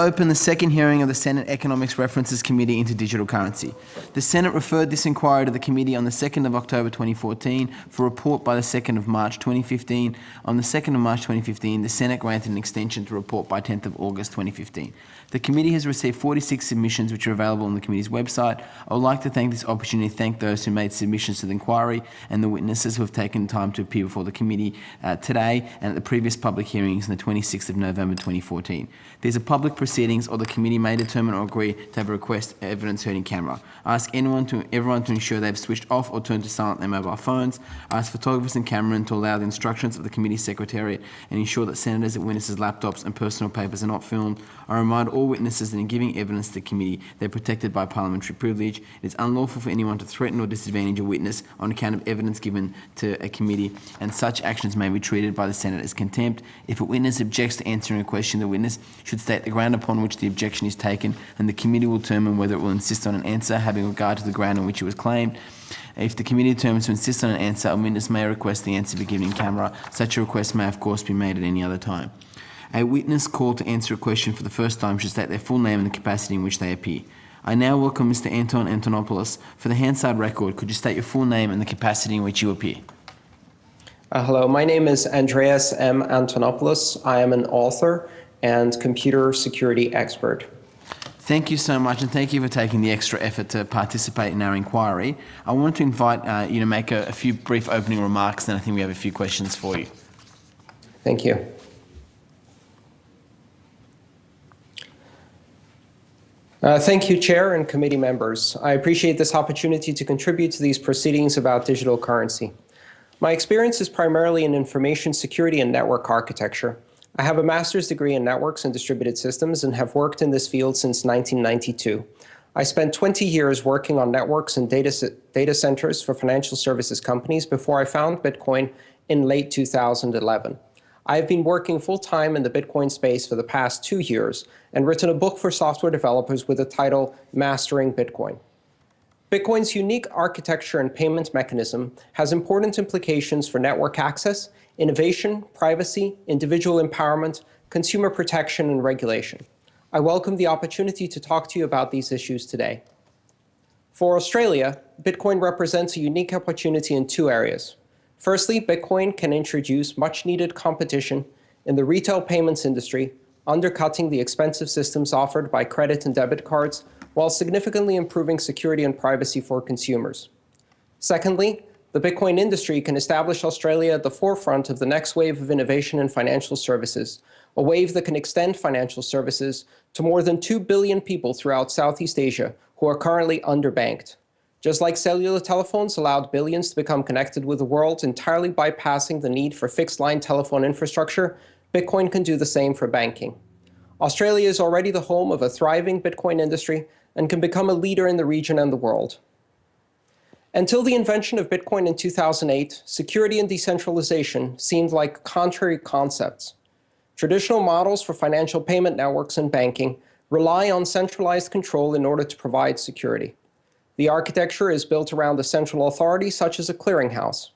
open the second hearing of the Senate Economics References Committee into digital currency. The Senate referred this inquiry to the committee on the 2nd of October 2014 for report by the 2nd of March 2015. On the 2nd of March 2015, the Senate granted an extension to report by 10th of August 2015. The committee has received 46 submissions which are available on the committee's website. I would like to thank this opportunity thank those who made submissions to the inquiry and the witnesses who have taken time to appear before the committee uh, today and at the previous public hearings on the 26th of November 2014. These are public proceedings or the committee may determine or agree to have a request evidence heard in camera. Ask anyone to, everyone to ensure they have switched off or turned to silent their mobile phones. Ask photographers and cameramen to allow the instructions of the committee secretariat and ensure that senators and witnesses' laptops and personal papers are not filmed. I remind all witnesses that in giving evidence to the committee, they're protected by parliamentary privilege. It is unlawful for anyone to threaten or disadvantage a witness on account of evidence given to a committee, and such actions may be treated by the Senate as contempt. If a witness objects to answering a question, the witness should state the ground upon which the objection is taken, and the committee will determine whether it will insist on an answer having regard to the ground on which it was claimed. If the committee determines to insist on an answer, a witness may request the answer be given in camera. Such a request may, of course, be made at any other time. A witness called to answer a question for the first time should state their full name and the capacity in which they appear. I now welcome Mr. Anton Antonopoulos. For the Hansard record, could you state your full name and the capacity in which you appear? Uh, hello, my name is Andreas M. Antonopoulos. I am an author and computer security expert. Thank you so much, and thank you for taking the extra effort to participate in our inquiry. I wanted to invite uh, you to make a, a few brief opening remarks, and I think we have a few questions for you. Thank you. Uh, thank you, Chair and committee members. I appreciate this opportunity to contribute to these proceedings about digital currency. My experience is primarily in information security and network architecture. I have a master's degree in networks and distributed systems and have worked in this field since 1992. I spent 20 years working on networks and data, data centers for financial services companies before I found Bitcoin in late 2011. I've been working full-time in the Bitcoin space for the past two years and written a book for software developers with the title Mastering Bitcoin. Bitcoin's unique architecture and payment mechanism has important implications for network access, innovation, privacy, individual empowerment, consumer protection, and regulation. I welcome the opportunity to talk to you about these issues today. For Australia, Bitcoin represents a unique opportunity in two areas. Firstly, Bitcoin can introduce much-needed competition in the retail payments industry, undercutting the expensive systems offered by credit and debit cards, while significantly improving security and privacy for consumers. Secondly, the Bitcoin industry can establish Australia at the forefront of the next wave of innovation in financial services, a wave that can extend financial services to more than 2 billion people throughout Southeast Asia who are currently underbanked. Just like cellular telephones allowed billions to become connected with the world entirely bypassing the need for fixed-line telephone infrastructure, Bitcoin can do the same for banking. Australia is already the home of a thriving Bitcoin industry and can become a leader in the region and the world. Until the invention of Bitcoin in 2008, security and decentralization seemed like contrary concepts. Traditional models for financial payment networks and banking rely on centralized control in order to provide security. The architecture is built around a central authority such as a clearinghouse.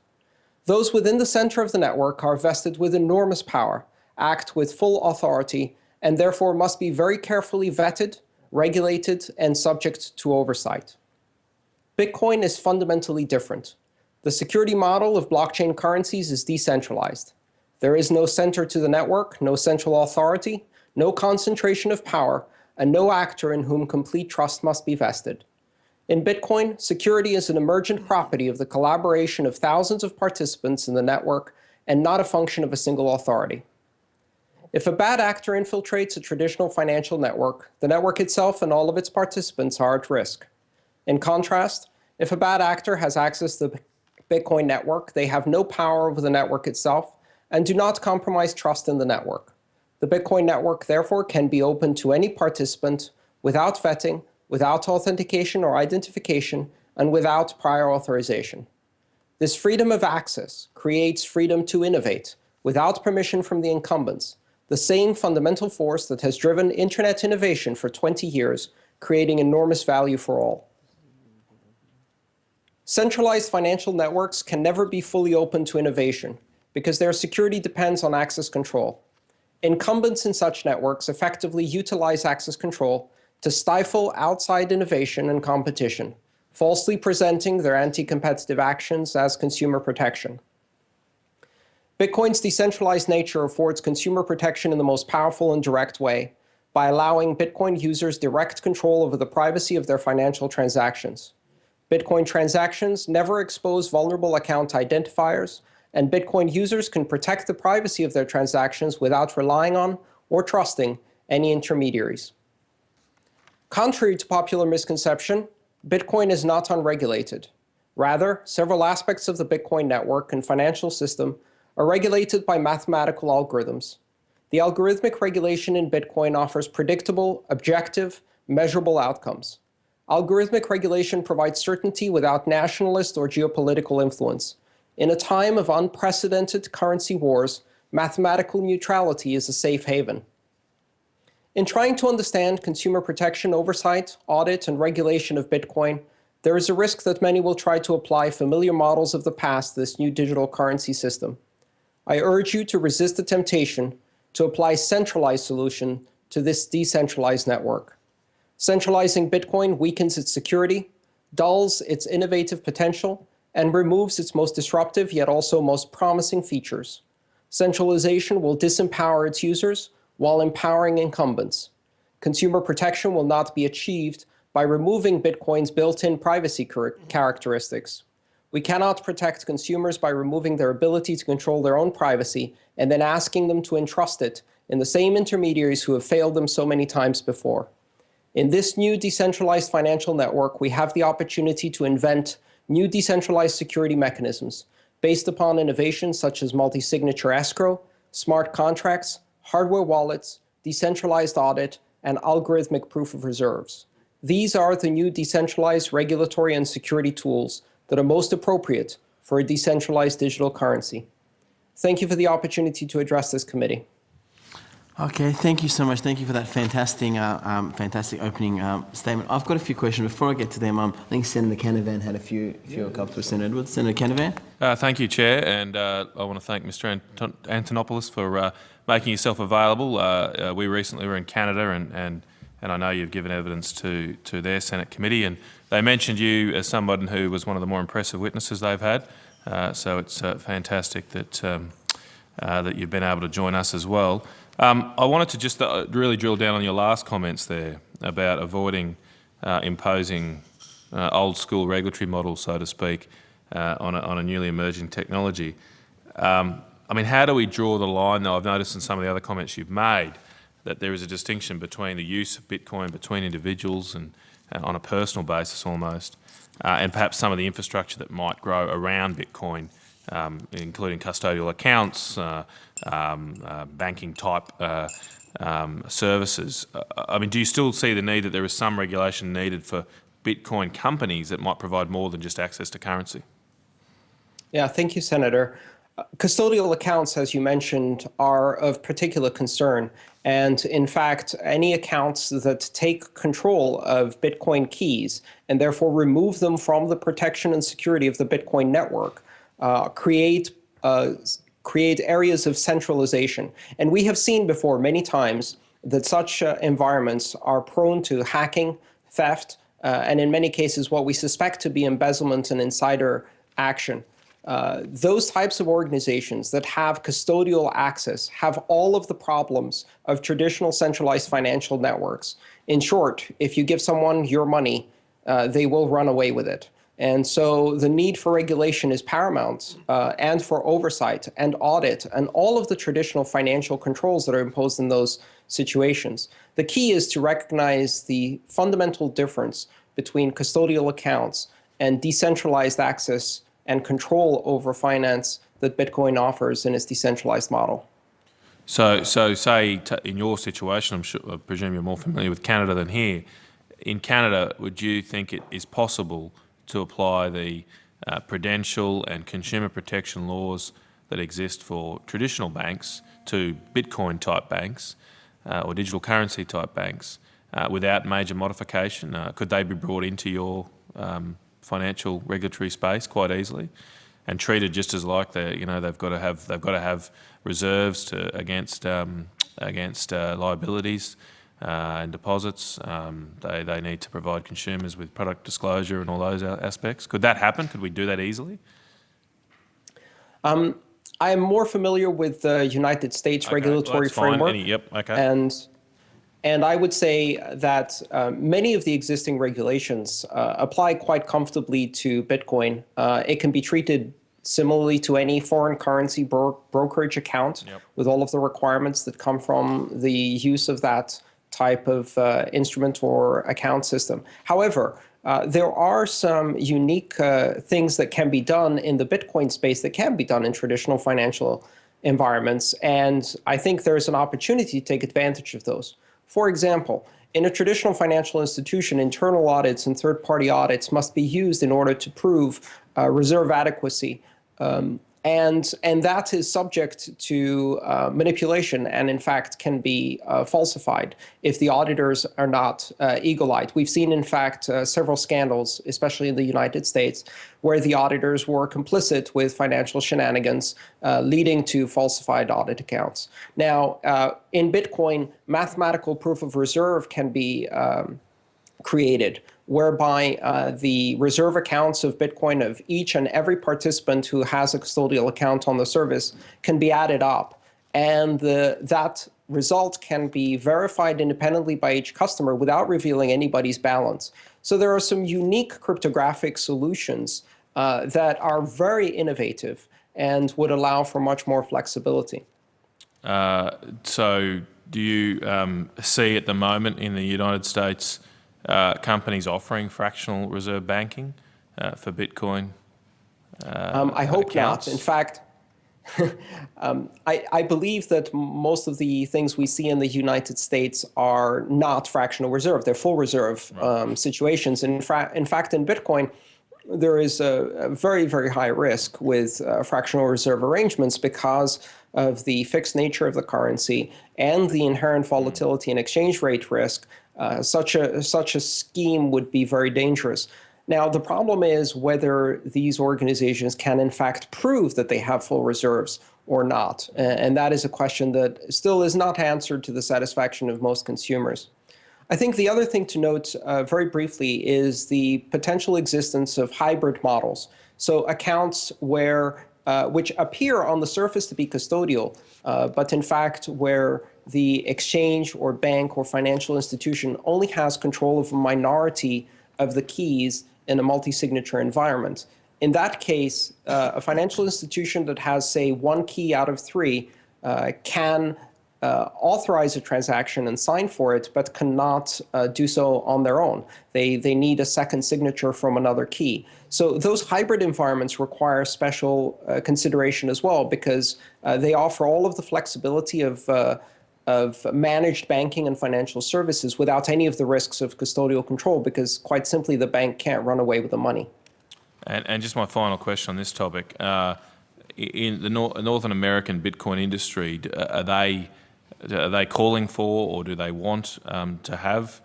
Those within the center of the network are vested with enormous power, act with full authority, and therefore must be very carefully vetted, regulated, and subject to oversight. Bitcoin is fundamentally different. The security model of blockchain currencies is decentralized. There is no center to the network, no central authority, no concentration of power, and no actor in whom complete trust must be vested. In Bitcoin, security is an emergent property of the collaboration of thousands of participants in the network and not a function of a single authority. If a bad actor infiltrates a traditional financial network, the network itself and all of its participants are at risk. In contrast, if a bad actor has access to the Bitcoin network, they have no power over the network itself and do not compromise trust in the network. The Bitcoin network, therefore, can be open to any participant without vetting without authentication or identification, and without prior authorization. This freedom of access creates freedom to innovate without permission from the incumbents, the same fundamental force that has driven internet innovation for 20 years, creating enormous value for all. Centralized financial networks can never be fully open to innovation because their security depends on access control. Incumbents in such networks effectively utilize access control to stifle outside innovation and competition, falsely presenting their anti-competitive actions as consumer protection. Bitcoin's decentralized nature affords consumer protection in the most powerful and direct way by allowing Bitcoin users direct control over the privacy of their financial transactions. Bitcoin transactions never expose vulnerable account identifiers, and Bitcoin users can protect the privacy of their transactions without relying on or trusting any intermediaries. Contrary to popular misconception, Bitcoin is not unregulated. Rather, several aspects of the Bitcoin network and financial system are regulated by mathematical algorithms. The algorithmic regulation in Bitcoin offers predictable, objective, measurable outcomes. Algorithmic regulation provides certainty without nationalist or geopolitical influence. In a time of unprecedented currency wars, mathematical neutrality is a safe haven. In trying to understand consumer protection oversight, audit, and regulation of Bitcoin, there is a risk that many will try to apply familiar models of the past to this new digital currency system. I urge you to resist the temptation to apply centralized solution to this decentralized network. Centralizing Bitcoin weakens its security, dulls its innovative potential, and removes its most disruptive yet also most promising features. Centralization will disempower its users while empowering incumbents. Consumer protection will not be achieved by removing Bitcoin's built-in privacy characteristics. We cannot protect consumers by removing their ability to control their own privacy and then asking them to entrust it in the same intermediaries who have failed them so many times before. In this new decentralized financial network, we have the opportunity to invent new decentralized security mechanisms based upon innovations such as multi-signature escrow, smart contracts, hardware wallets, decentralized audit, and algorithmic proof of reserves. These are the new decentralized regulatory and security tools that are most appropriate for a decentralized digital currency. Thank you for the opportunity to address this committee. Okay, thank you so much. Thank you for that fantastic, uh, um, fantastic opening um, statement. I've got a few questions. Before I get to them, um, I think Senator Canavan had a few, few yeah. with Senator Edwards. Senator Canavan? Uh, thank you, Chair, and uh, I want to thank Mr Anton Antonopoulos for uh, making yourself available. Uh, uh, we recently were in Canada and, and, and I know you've given evidence to, to their Senate committee and they mentioned you as someone who was one of the more impressive witnesses they've had. so it's fantastic that, um, that you've been able to join us as well. Um, I wanted to just uh, really drill down on your last comments there about avoiding uh, imposing uh, old school regulatory models, so to speak, uh, on a, on, a, newly emerging technology. Um, I mean, how do we draw the line, though? I've noticed in some of the other comments you've made that there is a distinction between the use of Bitcoin between individuals and uh, on a personal basis almost, uh, and perhaps some of the infrastructure that might grow around Bitcoin um, including custodial accounts, um, uh, banking type uh, um, services. Uh, I mean, do you still see the need that there is some regulation needed for Bitcoin companies that might provide more than just access to currency? Yeah, thank you, Senator. Uh, custodial accounts, as you mentioned, are of particular concern. And in fact, any accounts that take control of Bitcoin keys and therefore remove them from the protection and security of the Bitcoin network uh, create uh, create areas of centralization. And we have seen before many times that such uh, environments are prone to hacking, theft, uh, and in many cases what we suspect to be embezzlement and insider action. Uh, those types of organizations that have custodial access have all of the problems of traditional centralized financial networks. In short, if you give someone your money, uh, they will run away with it. And so the need for regulation is paramount uh, and for oversight and audit and all of the traditional financial controls that are imposed in those situations. The key is to recognize the fundamental difference between custodial accounts and decentralized access and control over finance that Bitcoin offers in its decentralized model. So, so say in your situation, I'm sure, I presume you're more familiar with Canada than here. In Canada, would you think it is possible to apply the uh, prudential and consumer protection laws that exist for traditional banks to Bitcoin type banks uh, or digital currency type banks uh, without major modification? Uh, could they be brought into your um, financial regulatory space quite easily and treated just as like they, you know, they've got to have they've got to have reserves to against um, against uh, liabilities uh, and deposits. Um, they, they need to provide consumers with product disclosure and all those aspects. Could that happen? Could we do that easily? Um, I am more familiar with the United States Okay, regulatory fine. framework. Any- yep, okay. And, and I would say that uh, many of the existing regulations uh, apply quite comfortably to Bitcoin. Uh, it can be treated similarly to any foreign currency bro- brokerage account Yep. with all of the requirements that come from the use of that type of uh, instrument or account system. However, uh, there are some unique uh, things that can be done in the Bitcoin space that can be done in traditional financial environments, and I think there's an opportunity to take advantage of those. For example, in a traditional financial institution, internal audits and third-party audits must be used in order to prove uh, reserve adequacy. Um, and, and that is subject to uh, manipulation and, in fact, can be uh, falsified if the auditors are not uh, eagle-eyed. We've seen, in fact, uh, several scandals, especially in the United States, where the auditors were complicit with financial shenanigans, uh, leading to falsified audit accounts. Now, uh, in Bitcoin, mathematical proof of reserve can be um, created whereby uh, the reserve accounts of Bitcoin of each and every participant who has a custodial account on the service can be added up. And the, that result can be verified independently by each customer without revealing anybody's balance. So there are some unique cryptographic solutions uh, that are very innovative and would allow for much more flexibility. Uh, so do you um, see at the moment in the United States uh, companies offering fractional reserve banking uh, for Bitcoin? Um, I hope accounts? not. In fact, um, I, I believe that most of the things we see in the United States are not fractional reserve; they're full reserve um, situations. In, in fact, in Bitcoin, there is a, a very, very high risk with uh, fractional reserve arrangements because of the fixed nature of the currency and the inherent volatility and exchange rate risk. Uh, such a such a scheme would be very dangerous. Now, the problem is whether these organizations can in fact prove that they have full reserves or not. And that is a question that still is not answered to the satisfaction of most consumers. I think the other thing to note uh, very briefly is the potential existence of hybrid models. So accounts where uh, which appear on the surface to be custodial, uh, but in fact where the exchange or bank or financial institution only has control of a minority of the keys in a multi-signature environment. In that case, uh, a financial institution that has, say, one key out of three uh, can uh, authorize a transaction and sign for it, but cannot uh, do so on their own. They, they need a second signature from another key. So those hybrid environments require special uh, consideration as well because uh, they offer all of the flexibility of, uh, of managed banking and financial services without any of the risks of custodial control because quite simply the bank can't run away with the money. And, and just my final question on this topic. Uh, in the Nor- Northern American Bitcoin industry, are they, are they calling for or do they want um, to have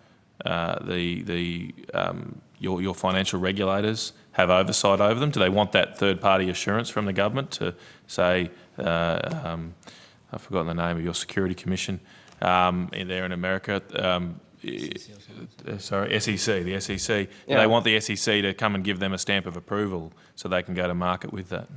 uh, the, the, um, your, your financial regulators have oversight over them? Do they want that third-party assurance from the government to say, uh, um, I've forgotten the name of your security commission um, in there in America. Um, uh, sorry, SEC, the SEC. Yeah. They want the SEC to come and give them a stamp of approval so they can go to market with that.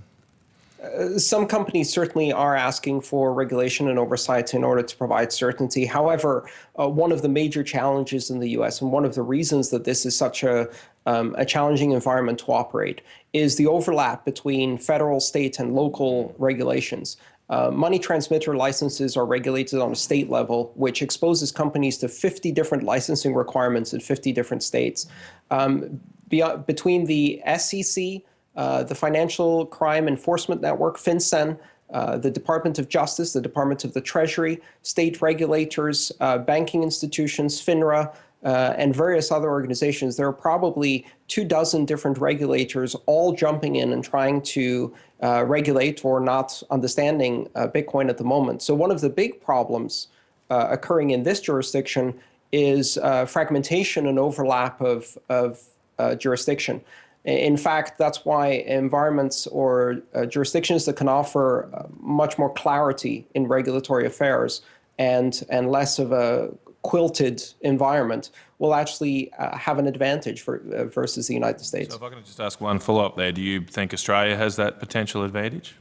some companies certainly are asking for regulation and oversight in order to provide certainty. However, uh, one of the major challenges in the US and one of the reasons that this is such a, um, a challenging environment to operate is the overlap between federal, state, and local regulations. Uh, money transmitter licenses are regulated on a state level, which exposes companies to 50 different licensing requirements in 50 different states. Um, between the SEC, uh, the Financial Crime Enforcement Network, FinCEN, uh, the Department of Justice, the Department of the Treasury, state regulators, uh, banking institutions, FINRA, uh, and various other organizations. There are probably two dozen different regulators all jumping in and trying to uh, regulate or not understanding uh, Bitcoin at the moment. So one of the big problems uh, occurring in this jurisdiction is uh, fragmentation and overlap of, of uh, jurisdiction. In fact, that's why environments or uh, jurisdictions that can offer much more clarity in regulatory affairs and, and less of a quilted environment will actually uh, have an advantage for, uh, versus the United States. So if I can just ask one follow-up there, do you think Australia has that potential advantage?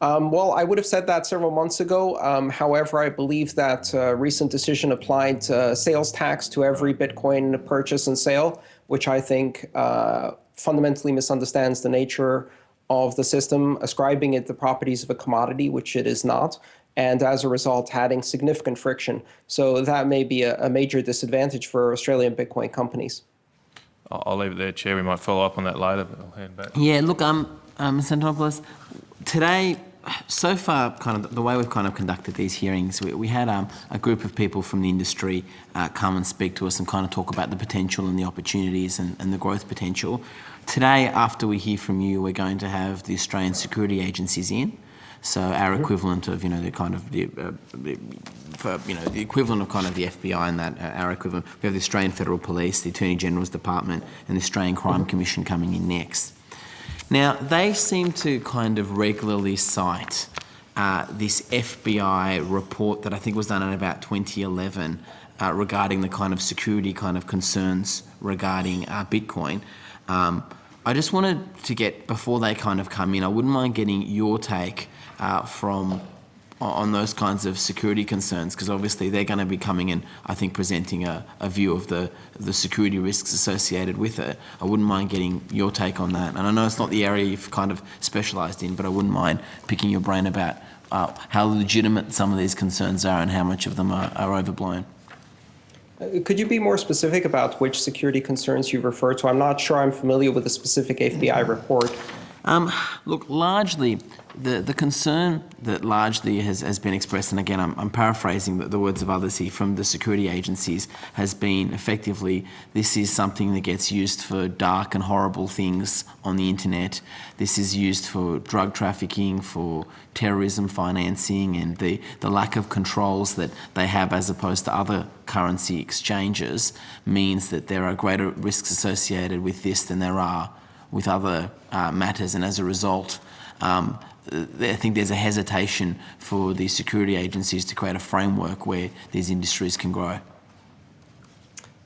Um, well, I would have said that several months ago. Um, however, I believe that uh, recent decision applied uh, sales tax to every Bitcoin purchase and sale, which I think uh, fundamentally misunderstands the nature of the system, ascribing it the properties of a commodity, which it is not, and as a result, adding significant friction. So that may be a, a major disadvantage for Australian Bitcoin companies. I'll I'll leave it there, Chair. We might follow up on that later, but I'll hand back. Yeah, look, um, um, Ms. Antonopoulos, today, so far, kind of the way we've kind of conducted these hearings, we, we had um, a group of people from the industry uh, come and speak to us and kind of talk about the potential and the opportunities and, and the growth potential. Today, after we hear from you, we're going to have the Australian security agencies in. So our equivalent of, you know, the kind of the, uh, the for, you know, the equivalent of kind of the FBI and that, uh, our equivalent. We have the Australian Federal Police, the Attorney General's Department, and the Australian Crime Commission coming in next. Now, they seem to kind of regularly cite uh, this FBI report that I think was done in about 2011 uh, regarding the kind of security kind of concerns regarding uh, Bitcoin. Um, I just wanted to get, before they kind of come in, I wouldn't mind getting your take uh, from on those kinds of security concerns because obviously they're going to be coming in I think presenting a, a view of the the security risks associated with it I wouldn't mind getting your take on that and I know it's not the area you've kind of specialized in but I wouldn't mind picking your brain about uh, how legitimate some of these concerns are and how much of them are, are overblown Uh, Could you be more specific about which security concerns you refer to? I'm not sure I'm familiar with a specific FBI report. Um, look, largely, the, the concern that largely has, has been expressed, and again, I'm, I'm paraphrasing the, the words of others here from the security agencies, has been effectively this is something that gets used for dark and horrible things on the internet. This is used for drug trafficking, for terrorism financing, and the, the lack of controls that they have as opposed to other currency exchanges means that there are greater risks associated with this than there are with other uh, matters, and as a result, um, I think there's a hesitation for the security agencies to create a framework where these industries can grow.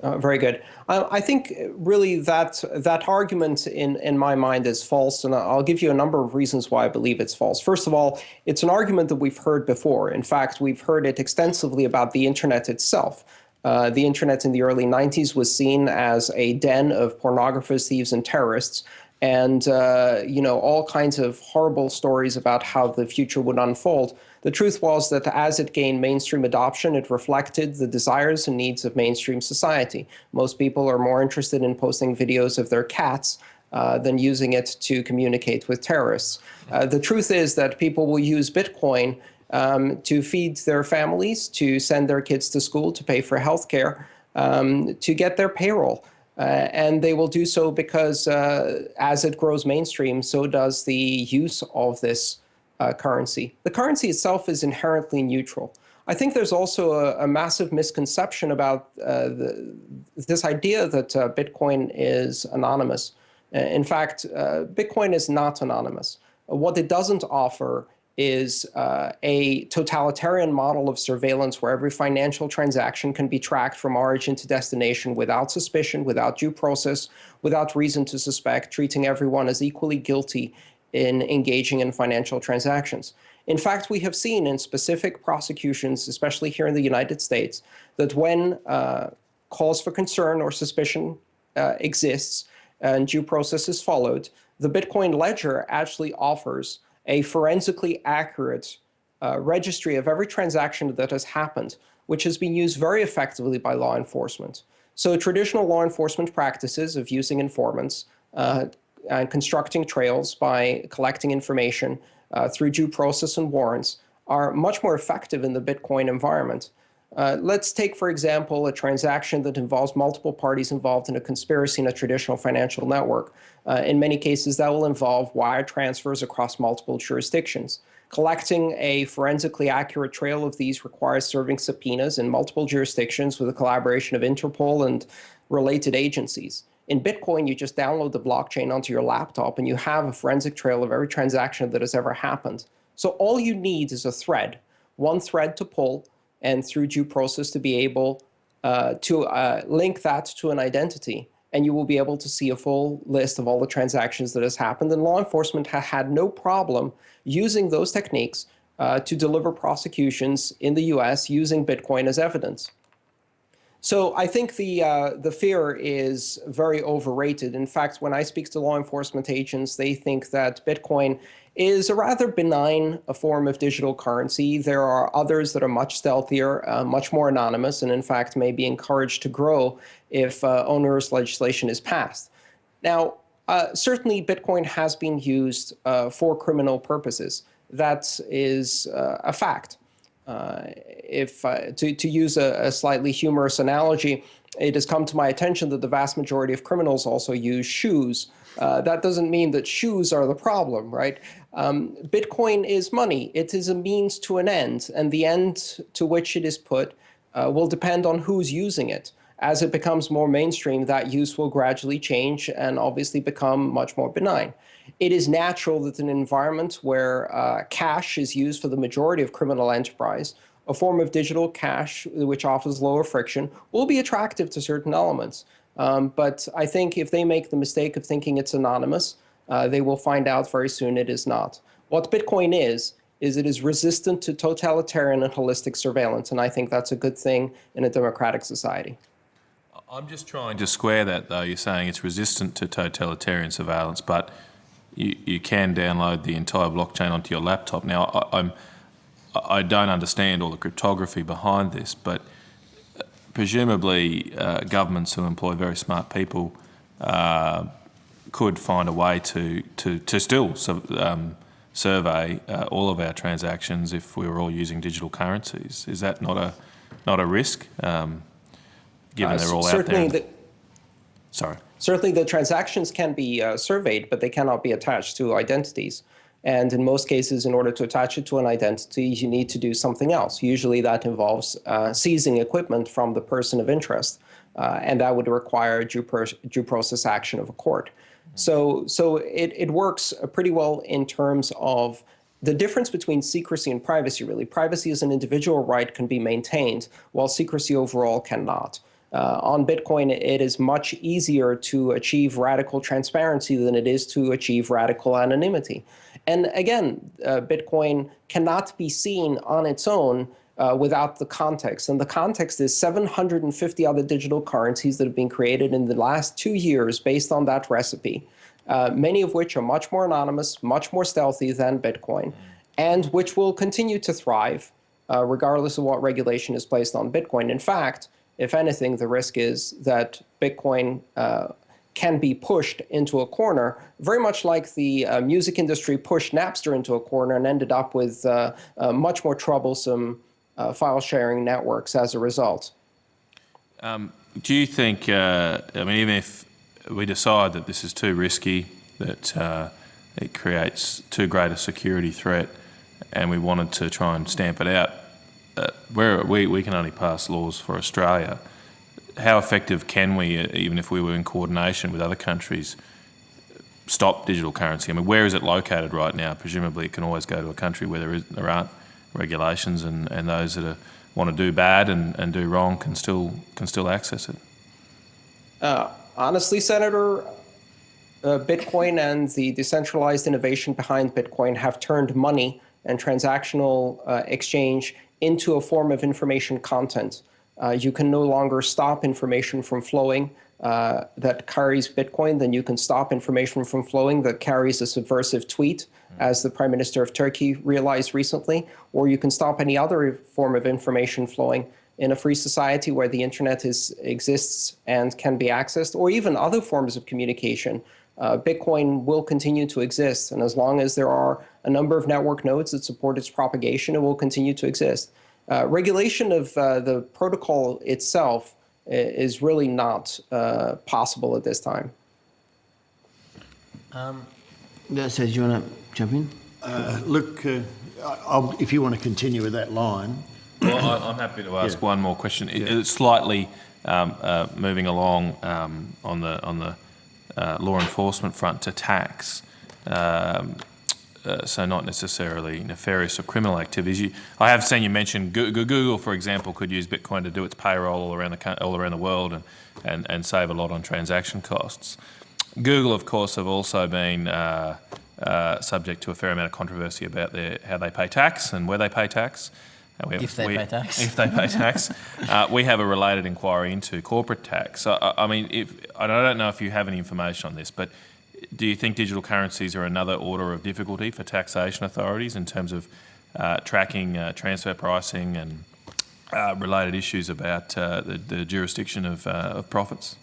Uh, very good. Uh, I think really that that argument in in my mind is false, and I'll give you a number of reasons why I believe it's false. First of all, it's an argument that we've heard before. In fact, we've heard it extensively about the internet itself. Uh, the internet in the early 90s was seen as a den of pornographers, thieves, and terrorists, and uh, you know all kinds of horrible stories about how the future would unfold. The truth was that as it gained mainstream adoption, it reflected the desires and needs of mainstream society. Most people are more interested in posting videos of their cats uh, than using it to communicate with terrorists. Uh, the truth is that people will use Bitcoin um, to feed their families, to send their kids to school, to pay for healthcare, um, to get their payroll. Uh, and they will do so because uh, as it grows mainstream, so does the use of this uh, currency. The currency itself is inherently neutral. I think there's also a, a massive misconception about uh, the, this idea that uh, Bitcoin is anonymous. Uh, in fact, Bitcoin is not anonymous. What it doesn't offer is uh, a totalitarian model of surveillance where every financial transaction can be tracked from origin to destination without suspicion, without due process, without reason to suspect, treating everyone as equally guilty in engaging in financial transactions. In fact, we have seen in specific prosecutions, especially here in the United States, that when uh, cause for concern or suspicion uh, exists and due process is followed, the Bitcoin ledger actually offers a forensically accurate uh, registry of every transaction that has happened, which has been used very effectively by law enforcement. So traditional law enforcement practices of using informants uh, and constructing trails by collecting information uh, through due process and warrants are much more effective in the Bitcoin environment. Uh, let's take, for example, a transaction that involves multiple parties involved in a conspiracy in a traditional financial network. Uh, in many cases, that will involve wire transfers across multiple jurisdictions. Collecting a forensically accurate trail of these requires serving subpoenas in multiple jurisdictions with a collaboration of Interpol and related agencies. In Bitcoin, you just download the blockchain onto your laptop and you have a forensic trail of every transaction that has ever happened. So all you need is a thread one thread to pull, and through due process to be able uh, to uh, link that to an identity. And you will be able to see a full list of all the transactions that has happened. And law enforcement ha had no problem using those techniques uh, to deliver prosecutions in the US using Bitcoin as evidence. So I think the uh, the fear is very overrated. In fact, when I speak to law enforcement agents, they think that Bitcoin is a rather benign form of digital currency. There are others that are much stealthier, uh, much more anonymous, and in fact may be encouraged to grow if uh, onerous legislation is passed. Now, uh, certainly Bitcoin has been used uh, for criminal purposes. That is uh, a fact. Uh, if to, to use a, a slightly humorous analogy, it has come to my attention that the vast majority of criminals also use shoes. Uh, that doesn't mean that shoes are the problem, right? Um, Bitcoin is money. It is a means to an end, and the end to which it is put uh, will depend on who's using it. As it becomes more mainstream, that use will gradually change and obviously become much more benign. It is natural that in an environment where uh, cash is used for the majority of criminal enterprise, a form of digital cash which offers lower friction will be attractive to certain elements. Um, but I think if they make the mistake of thinking it's anonymous, uh, they will find out very soon it is not. What Bitcoin is, is it is resistant to totalitarian and holistic surveillance, and I think that's a good thing in a democratic society. I'm just trying to square that, though. You're saying it's resistant to totalitarian surveillance, but you, you can download the entire blockchain onto your laptop. Now, I, I'm I don't understand all the cryptography behind this, but presumably uh, governments who employ very smart people uh, could find a way to to, to still um, survey uh, all of our transactions if we were all using digital currencies. Is that not a not a risk, um, given uh, they're all out there? The, sorry. Certainly, the transactions can be uh, surveyed, but they cannot be attached to identities. And in most cases, in order to attach it to an identity, you need to do something else. Usually that involves uh, seizing equipment from the person of interest, uh, and that would require due, due, process action of a court. So, so it, it works pretty well in terms of the difference between secrecy and privacy, really. Privacy as an individual right can be maintained, while secrecy overall cannot. Uh, on Bitcoin, it is much easier to achieve radical transparency than it is to achieve radical anonymity. And again, uh, Bitcoin cannot be seen on its own uh, without the context. And the context is 750 other digital currencies that have been created in the last two years based on that recipe, uh, many of which are much more anonymous, much more stealthy than Bitcoin, and which will continue to thrive uh, regardless of what regulation is placed on Bitcoin. In fact, if anything, the risk is that Bitcoin uh, can be pushed into a corner, very much like the uh, music industry pushed Napster into a corner and ended up with uh, uh much more troublesome uh, file sharing networks as a result. Um, do you think, uh, I mean, even if we decide that this is too risky, that it creates too great a security threat, and we wanted to try and stamp it out, uh, where we, we can only pass laws for Australia. How effective can we, uh, even if we were in coordination with other countries, stop digital currency? I mean, where is it located right now? Presumably it can always go to a country where there, is, there aren't regulations and, and those that are, want to do bad and, and do wrong can still, can still access it. Uh, honestly, Senator, uh, Bitcoin and the decentralized innovation behind Bitcoin have turned money and transactional uh, exchange into a form of information content. Uh, you can no longer stop information from flowing uh, that carries Bitcoin, then you can stop information from flowing that carries a subversive tweet, as the Prime Minister of Turkey realized recently, or you can stop any other form of information flowing in a free society where the internet is, exists and can be accessed, or even other forms of communication. Uh, Bitcoin will continue to exist, and as long as there are a number of network nodes that support its propagation. It will continue to exist. Uh, regulation of uh, the protocol itself is really not uh, possible at this time. Um, that says you want to jump in? Uh, look, uh, if you want to continue with that line. Well, I, am happy to ask yeah. one more question. It, yeah. It's slightly um, uh, moving along um, on the on the law enforcement front to tax. Um, uh, so not necessarily nefarious or criminal activities. You, I have seen you mention Google, Google, for example, could use Bitcoin to do its payroll all around the all around the world and, and, and save a lot on transaction costs. Google, of course, have also been uh, uh, subject to a fair amount of controversy about their, how they pay tax and where they pay tax. Have, if they we, pay tax. If they pay tax. uh, we have a related inquiry into corporate tax. So, I mean, if, I don't know if you have any information on this, but do you think digital currencies are another order of difficulty for taxation authorities in terms of uh, tracking uh, transfer pricing and uh, related issues about uh, the, the, jurisdiction of, uh, of profits?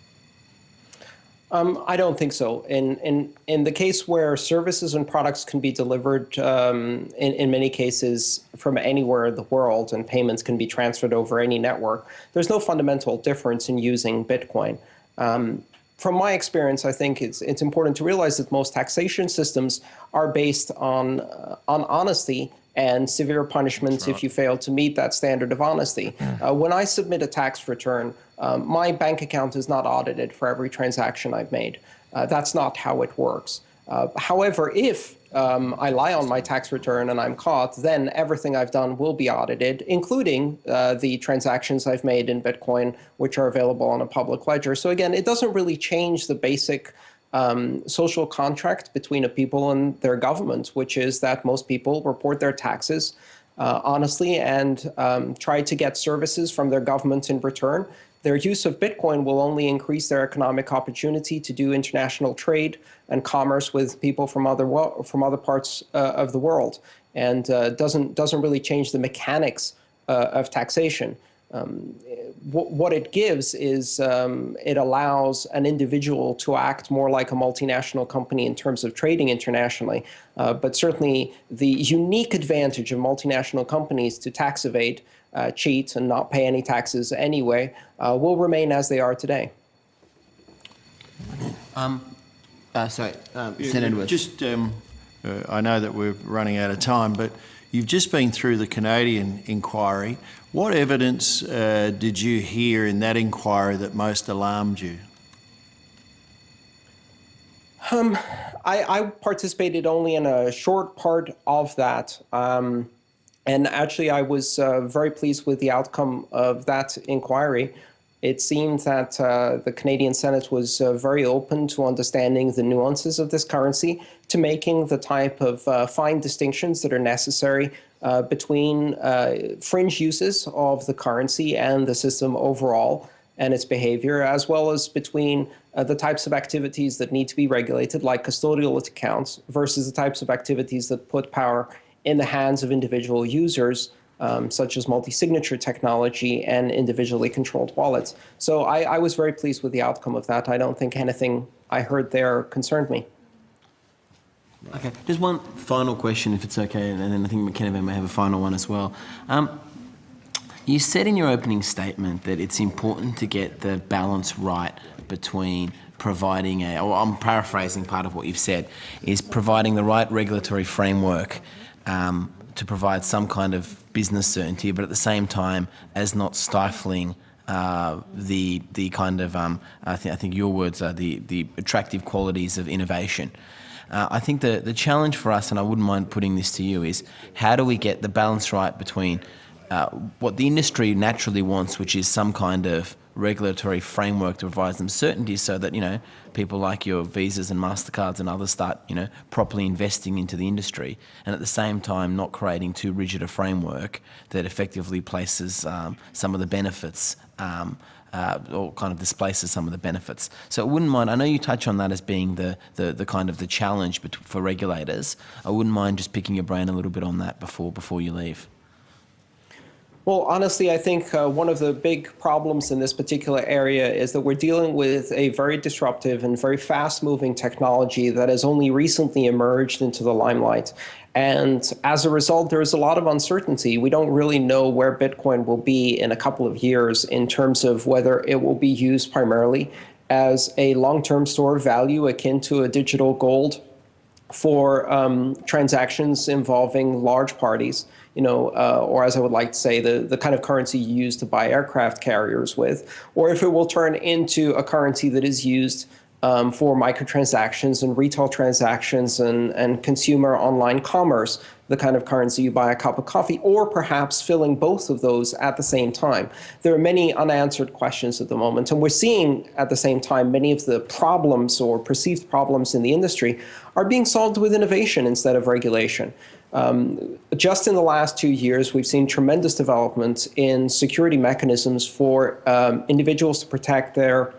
Um, I don't think so. In, in, in the case where services and products can be delivered um, in, in many cases from anywhere in the world and payments can be transferred over any network, there's no fundamental difference in using Bitcoin. Um, from my experience, I think it's, it's important to realize that most taxation systems are based on, uh, on honesty and severe punishments right. if you fail to meet that standard of honesty. Uh, when I submit a tax return, um, my bank account is not audited for every transaction I've made. Uh, that's not how it works. Uh, however, if um, I lie on my tax return and I'm caught, then everything I've done will be audited, including uh, the transactions I've made in Bitcoin, which are available on a public ledger. So again, it doesn't really change the basic um, social contract between a people and their government, which is that most people report their taxes uh, honestly and um, try to get services from their government in return. Their use of Bitcoin will only increase their economic opportunity to do international trade and commerce with people from other from other parts uh, of the world, and uh, doesn't doesn't really change the mechanics uh, of taxation. Um, what it gives is um, it allows an individual to act more like a multinational company in terms of trading internationally. Uh, but certainly the unique advantage of multinational companies to tax evade uh, cheat and not pay any taxes anyway uh, will remain as they are today. Um, uh, sorry, um, Senator Just, um, uh, I know that we're running out of time, but you've just been through the Canadian inquiry. What evidence uh, did you hear in that inquiry that most alarmed you? Um, I, I, participated only in a short part of that. Um, and actually, I was uh, very pleased with the outcome of that inquiry. It seemed that uh, the Canadian Senate was uh, very open to understanding the nuances of this currency, to making the type of uh, fine distinctions that are necessary uh, between uh, fringe uses of the currency and the system overall and its behavior, as well as between the types of activities that need to be regulated, like custodial accounts, versus the types of activities that put power in the hands of individual users, um, such as multi-signature technology and individually controlled wallets. So I, I, was very pleased with the outcome of that. I don't think anything I heard there concerned me. Okay, just one final question, if it's okay, and then I think McKenna may have a final one as well. Um, you said in your opening statement that it's important to get the balance right between providing a, or I'm paraphrasing part of what you've said, is providing the right regulatory framework um, to provide some kind of business certainty, but at the same time as not stifling uh, the the kind of um, I, th I, think your words are the the attractive qualities of innovation. Uh, I think the the challenge for us, and I wouldn't mind putting this to you, is how do we get the balance right between uh, what the industry naturally wants, which is some kind of regulatory framework to provide them certainty so that, you know, people like your Visas and MasterCards and others start, you know, properly investing into the industry and at the same time not creating too rigid a framework that effectively places um, some of the benefits um, uh, or kind of displaces some of the benefits. So I wouldn't mind, I know you touch on that as being the, the, the kind of the challenge for regulators. I wouldn't mind just picking your brain a little bit on that before, before you leave. Well, honestly, I think uh, one of the big problems in this particular area is that we're dealing with a very disruptive and very fast moving technology that has only recently emerged into the limelight. And as a result, there is a lot of uncertainty. We don't really know where Bitcoin will be in a couple of years in terms of whether it will be used primarily as a long-term store of value akin to a digital gold for um, transactions involving large parties you know, uh, or as I would like to say, the, the kind of currency you use to buy aircraft carriers with, or if it will turn into a currency that is used um, for microtransactions and retail transactions and, and consumer online commerce, the kind of currency you buy a cup of coffee, or perhaps filling both of those at the same time. There are many unanswered questions at the moment, and we're seeing at the same time many of the problems or perceived problems in the industry are being solved with innovation instead of regulation. Um, just in the last two years, we've seen tremendous developments in security mechanisms for um, individuals to protect their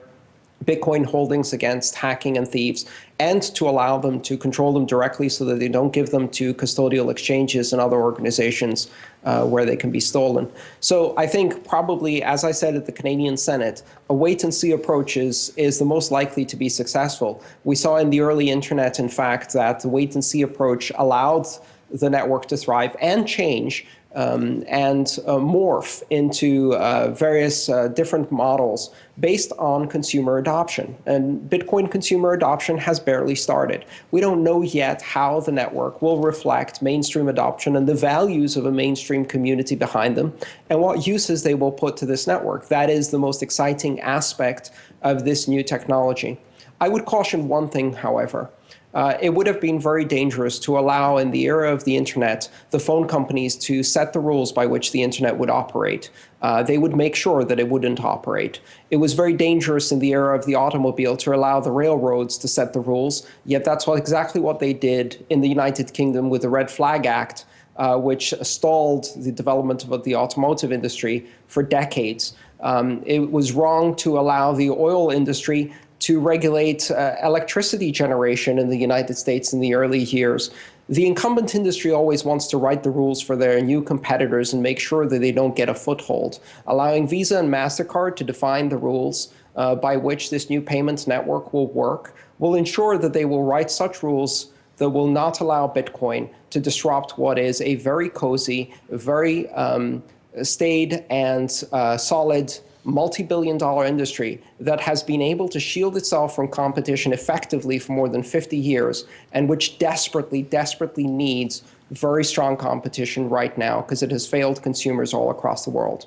Bitcoin holdings against hacking and thieves, and to allow them to control them directly so that they don't give them to custodial exchanges and other organizations uh, where they can be stolen. So I think probably, as I said at the Canadian Senate, a wait and see approach is, is the most likely to be successful. We saw in the early internet, in fact, that the wait and see approach allowed the network to thrive and change um, and uh, morph into uh, various uh, different models based on consumer adoption. And Bitcoin consumer adoption has barely started. We don't know yet how the network will reflect mainstream adoption and the values of a mainstream community behind them and what uses they will put to this network. That is the most exciting aspect of this new technology. I would caution one thing, however uh, it would have been very dangerous to allow in the era of the internet the phone companies to set the rules by which the internet would operate. Uh, they would make sure that it wouldn't operate. It was very dangerous in the era of the automobile to allow the railroads to set the rules, yet that's what, exactly what they did in the United Kingdom with the Red Flag Act, uh, which stalled the development of the automotive industry for decades. Um, it was wrong to allow the oil industry to regulate uh, electricity generation in the United States in the early years. The incumbent industry always wants to write the rules for their new competitors and make sure that they don't get a foothold. Allowing Visa and MasterCard to define the rules uh, by which this new payments network will work will ensure that they will write such rules that will not allow Bitcoin to disrupt what is a very cozy, very um, staid and uh, solid multi-billion dollar industry that has been able to shield itself from competition effectively for more than 50 years and which desperately, desperately needs very strong competition right now because it has failed consumers all across the world.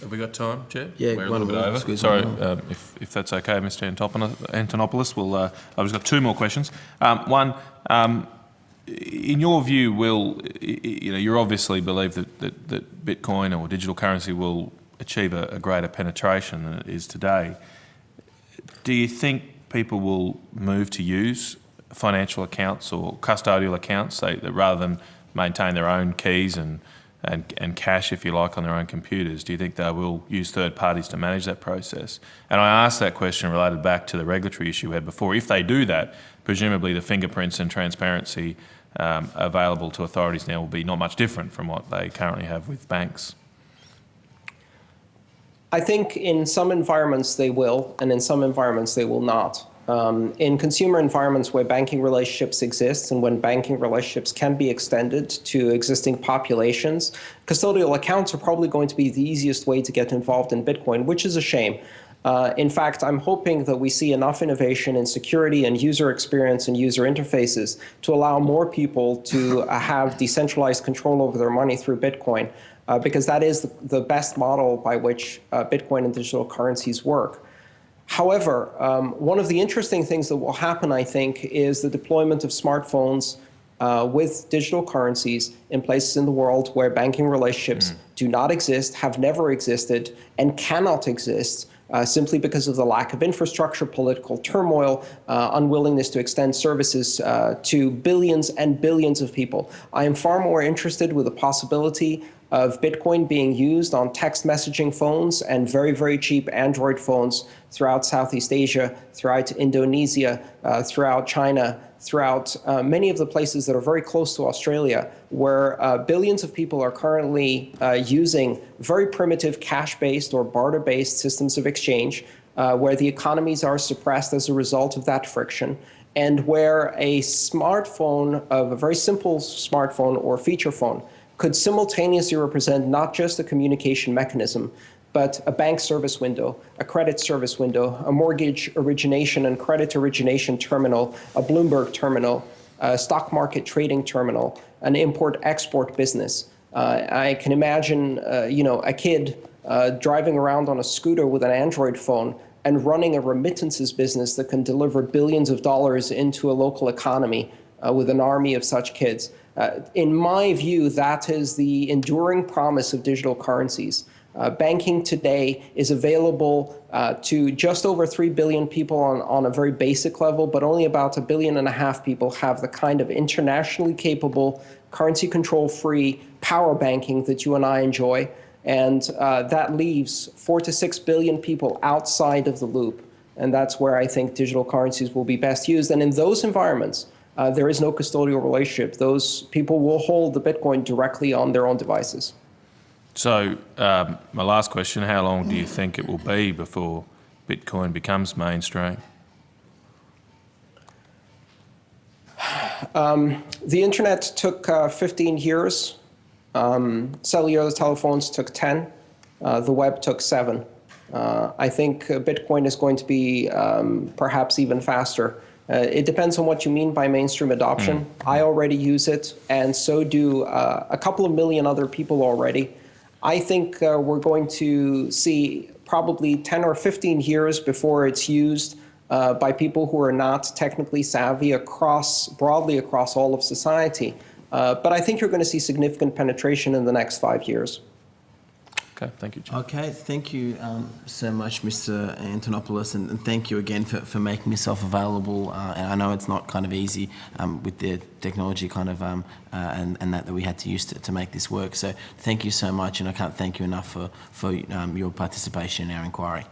Have we got time, Chair? Yeah, We're a little bit over. Squeeze Sorry, one um, if, if that's okay, Mr. Antonopoulos, we'll, uh, I've just got two more questions. Um, one, um, in your view, will, y- y- you know, you obviously believe that, that, that Bitcoin or digital currency will achieve a, a greater penetration than it is today. Do you think people will move to use financial accounts or custodial accounts rather than maintain their own keys and, and, and cash, if you like, on their own computers? Do you think they will use third parties to manage that process? And I asked that question related back to the regulatory issue we had before. If they do that, presumably the fingerprints and transparency um, available to authorities now will be not much different from what they currently have with banks. I think in some environments they will, and in some environments they will not. Um, in consumer environments where banking relationships exist and when banking relationships can be extended to existing populations, custodial accounts are probably going to be the easiest way to get involved in Bitcoin, which is a shame. Uh, in fact, I'm hoping that we see enough innovation in security and user experience and user interfaces to allow more people to uh, have decentralized control over their money through Bitcoin, uh, because that is the, best model by which uh, Bitcoin and digital currencies work. However, um, one of the interesting things that will happen, I think, is the deployment of smartphones uh, with digital currencies in places in the world where banking relationships mm. do not exist, have never existed, and cannot exist uh, simply because of the lack of infrastructure, political turmoil, uh, unwillingness to extend services uh, to billions and billions of people. I am far more interested with the possibility of Bitcoin being used on text messaging phones and very, very cheap Android phones throughout Southeast Asia, throughout Indonesia, uh, throughout China, throughout uh, many of the places that are very close to Australia, where uh, billions of people are currently uh, using very primitive cash-based or barter-based systems of exchange, uh, where the economies are suppressed as a result of that friction, and where a smartphone of a very simple smartphone or feature phone could simultaneously represent not just a communication mechanism, but a bank service window, a credit service window, a mortgage origination and credit origination terminal, a Bloomberg terminal, a stock market trading terminal, an import-export business. Uh, I can imagine, uh, you know, a kid uh, driving around on a scooter with an Android phone and running a remittances business that can deliver billions of dollars into a local economy uh, with an army of such kids. Uh, in my view, that is the enduring promise of digital currencies. Uh, banking today is available uh, to just over 3 billion people on, on a very basic level, but only about a billion and a half people have the kind of internationally capable, currency control free power banking that you and I enjoy. And uh, that leaves 4 to 6 billion people outside of the loop. And that's where I think digital currencies will be best used. And in those environments, uh, there is no custodial relationship. Those people will hold the Bitcoin directly on their own devices. So, um, my last question how long do you think it will be before Bitcoin becomes mainstream? The internet took uh, 15 years. Um, cellular telephones took 10. Uh, the web took seven. Uh, I think uh, Bitcoin is going to be um, perhaps even faster. Uh, it depends on what you mean by mainstream adoption. I already use it, and so do uh, a couple of million other people already. I think uh, we're going to see probably 10 or 15 years before it's used uh, by people who are not technically savvy across broadly across all of society. Uh, but I think you're going to see significant penetration in the next five years. Okay, thank you, Chair. Okay, thank you um, so much, Mr. Antonopoulos, and, and thank you again for, for making yourself available. Uh, and I know it's not kind of easy um, with the technology kind of um, uh, and, and that, that we had to use to, to make this work. So thank you so much, and I can't thank you enough for, for um, your participation in our inquiry.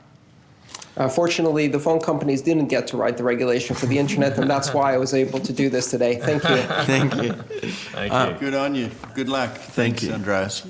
Uh, fortunately, the phone companies didn't get to write the regulation for the internet, and that's why I was able to do this today. Thank you. Thank you. Thank you. Good on you. Good luck. Thanks, you. Andreas.